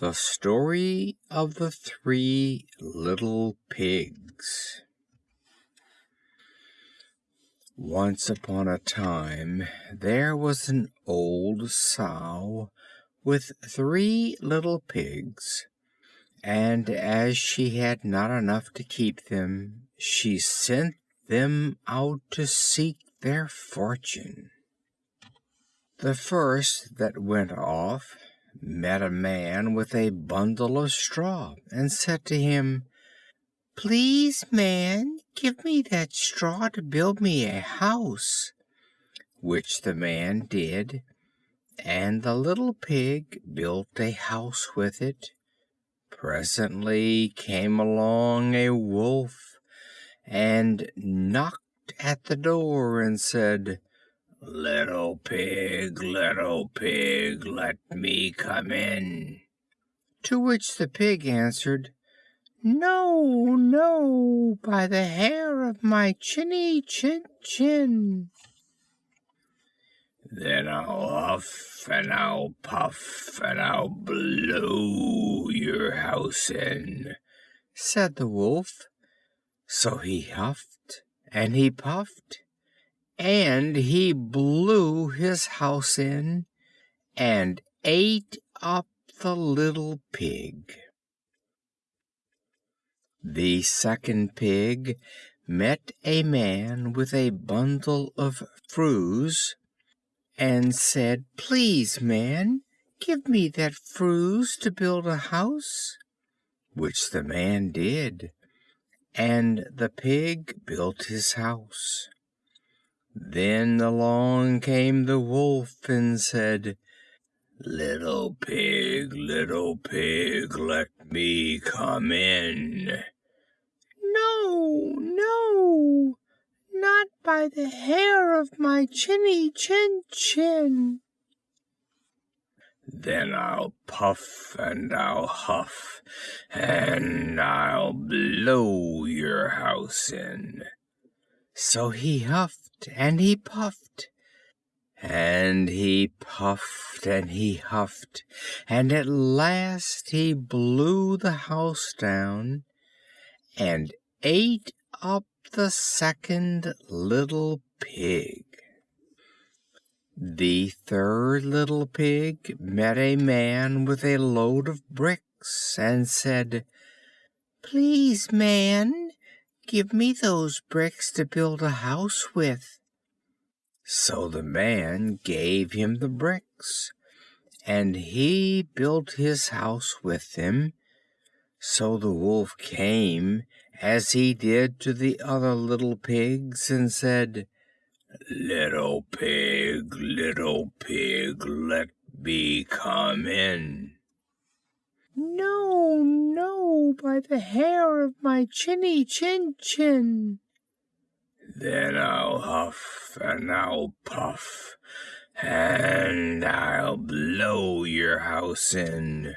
The Story of the Three Little Pigs Once upon a time there was an old Sow with three little pigs, and as she had not enough to keep them she sent them out to seek their fortune. The first that went off met a man with a bundle of straw, and said to him: "Please, man, give me that straw to build me a house." Which the man did, and the little Pig built a house with it. Presently came along a Wolf, and knocked at the door, and said: "Little Pig, little Pig, let me come in." To which the Pig answered: "No, no, by the hair of my chinny chin chin." "Then I'll huff and I'll puff and I'll blow your house in," said the Wolf. So he huffed and he puffed and he blew his house in, and ate up the little Pig. The second Pig met a man with a bundle of furze, and said: "Please, man, give me that furze to build a house." Which the man did, and the Pig built his house. Then along came the Wolf, and said: "Little Pig, little Pig, let me come in." "No, no, not by the hair of my chinny chin chin." "Then I'll puff and I'll huff and I'll blow your house in." So he huffed and he puffed, and he puffed and he huffed, and at last he blew the house down, and ate up the second little Pig. The third little Pig met a man with a load of bricks, and said: "Please, man, give me those bricks to build a house with." So the man gave him the bricks, and he built his house with them. So the Wolf came, as he did to the other little Pigs, and said: "Little Pig, little Pig, let me come in." "No, no, by the hair of my chinny chin chin." "Then I'll huff and I'll puff and I'll blow your house in."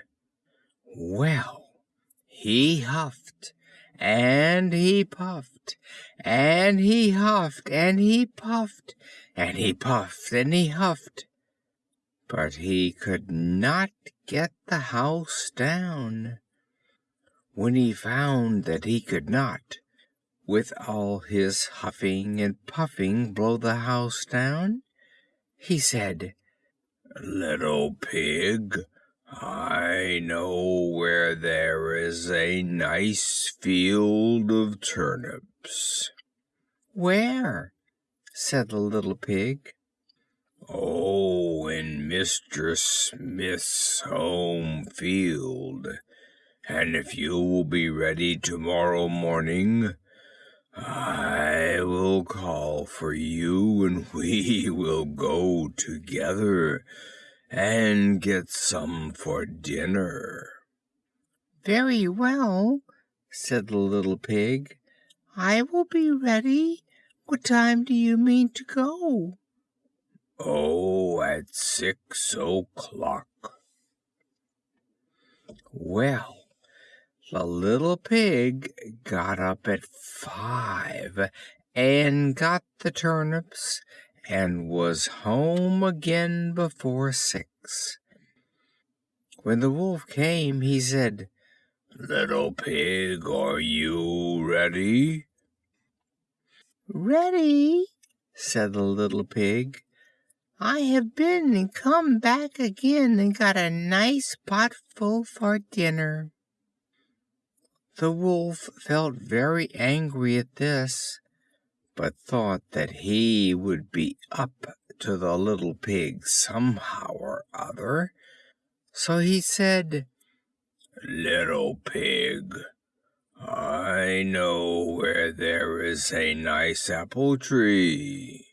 Well, he huffed and he puffed and he huffed and he puffed and he puffed and he huffed, but he could not get the house down. When he found that he could not, with all his huffing and puffing, blow the house down, he said: "Little Pig, I know where there is a nice field of turnips." "Where?" said the little Pig. "Oh, in Mr. Smith's home field; and if you will be ready to morrow morning, I will call for you, and we will go together and get some for dinner." "Very well," said the little Pig, "I will be ready. What time do you mean to go?" "Oh, at six o'clock." Well, the little Pig got up at five, and got the turnips, and was home again before six. When the Wolf came, he said, Little Pig, are you ready? Ready, said the little pig. I have been and come back again and got a nice pot full for dinner. The Wolf felt very angry at this, but thought that he would be up to the little pig somehow or other, so he said, Little pig, I know where there is a nice apple tree.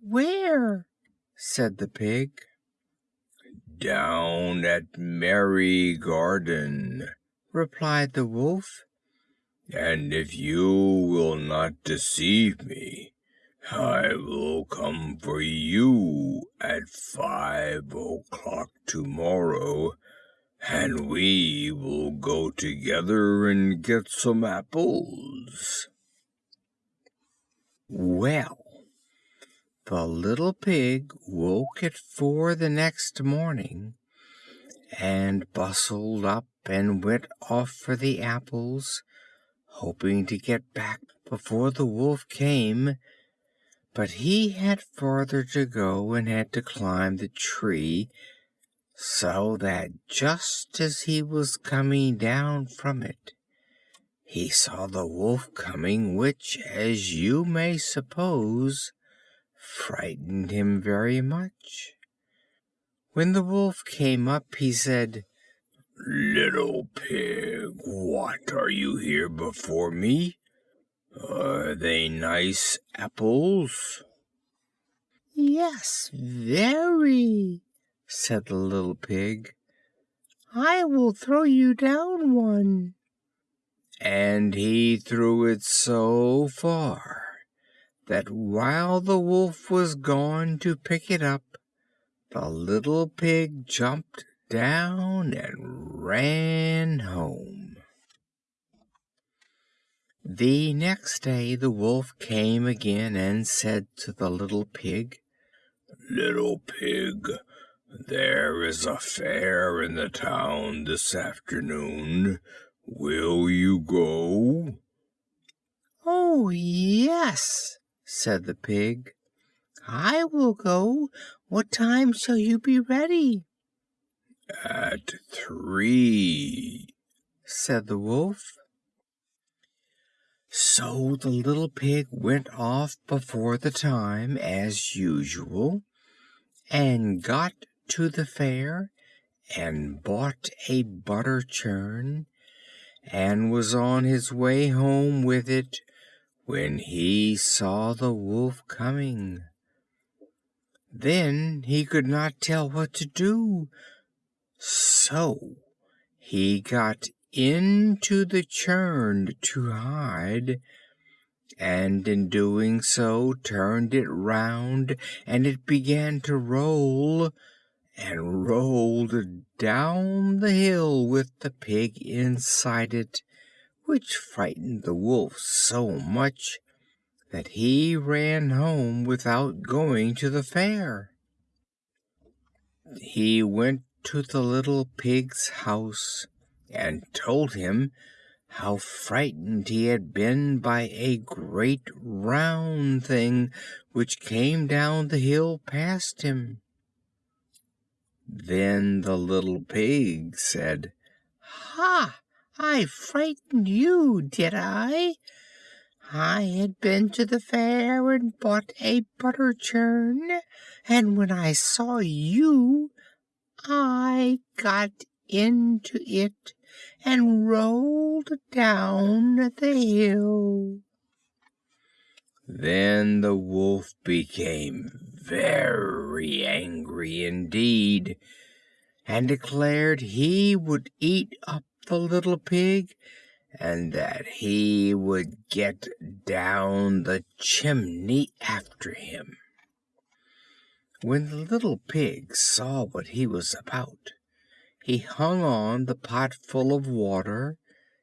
Where? said the pig. Down at Merry Garden, replied the wolf. And if you will not deceive me, I will come for you at five o'clock tomorrow, and we will go together and get some apples. Well, the little pig woke at four the next morning, and bustled up and went off for the apples, hoping to get back before the wolf came; but he had farther to go and had to climb the tree, so that just as he was coming down from it, he saw the wolf coming, which, as you may suppose, frightened him very much. When the Wolf came up, he said, Little pig, what are you here before me? Are they nice apples? Yes, very, said the little pig. I will throw you down one. And he threw it so far that while the wolf was gone to pick it up, the little pig jumped down and ran home. The next day the wolf came again and said to the little pig, Little pig, there is a fair in the town this afternoon. Will you go? Oh, yes, said the pig. I will go. What time shall you be ready? At three, said the wolf. So the little pig went off before the time, as usual, and got to the fair and bought a butter churn, and was on his way home with it when he saw the wolf coming. Then he could not tell what to do, so he got into the churn to hide, and in doing so turned it round, and it began to roll, and rolled down the hill with the pig inside it which frightened the wolf so much that he ran home without going to the fair. He went to the little pig's house and told him how frightened he had been by a great round thing which came down the hill past him. Then the little pig said, Ha! I frightened you, did I? I had been to the fair and bought a butter churn, and when I saw you I got into it and rolled down the hill. Then the wolf became very angry indeed, and declared he would eat up the little pig, and that he would get down the chimney after him. When the little pig saw what he was about, he hung on the pot full of water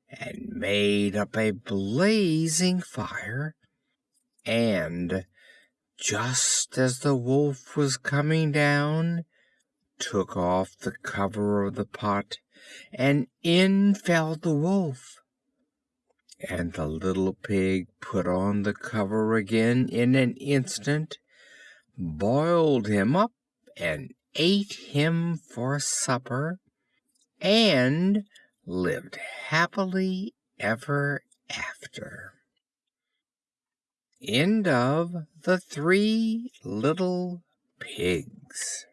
and made up a blazing fire, and just as the wolf was coming down, took off the cover of the pot and in fell the Wolf. And the little Pig put on the cover again in an instant, boiled him up and ate him for supper, and lived happily ever after. End of the Three Little Pigs